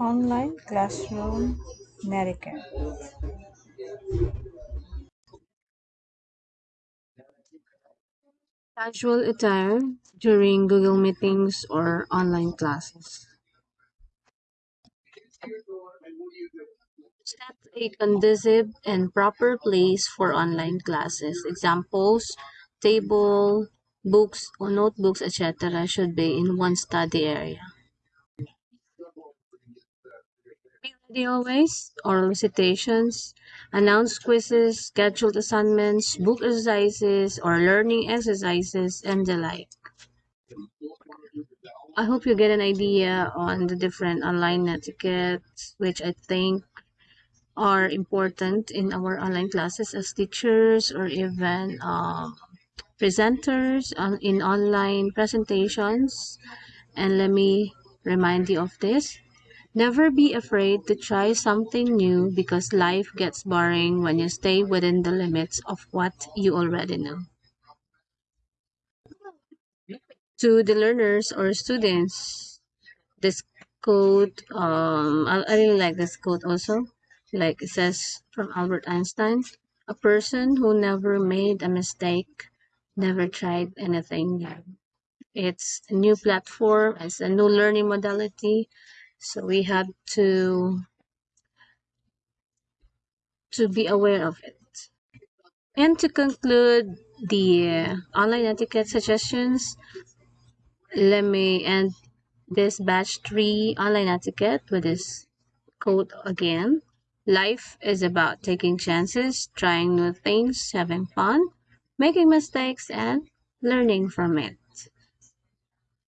Online classroom netiquette. Casual attire during Google meetings or online classes. Set a conducive and proper place for online classes. Examples, table, books or notebooks, etc. should be in one study area. Be ready always, oral recitations, announce quizzes, scheduled assignments, book exercises or learning exercises, and the like. I hope you get an idea on the different online etiquettes, which I think are important in our online classes as teachers or even um, presenters on, in online presentations. And let me remind you of this. Never be afraid to try something new because life gets boring when you stay within the limits of what you already know. To the learners or students, this quote, um, I, I really like this quote also. Like it says from Albert Einstein, a person who never made a mistake never tried anything new. It's a new platform, it's a new learning modality. So we have to to be aware of it. And to conclude the online etiquette suggestions, let me end this batch 3 online etiquette with this quote again. Life is about taking chances, trying new things, having fun, making mistakes, and learning from it.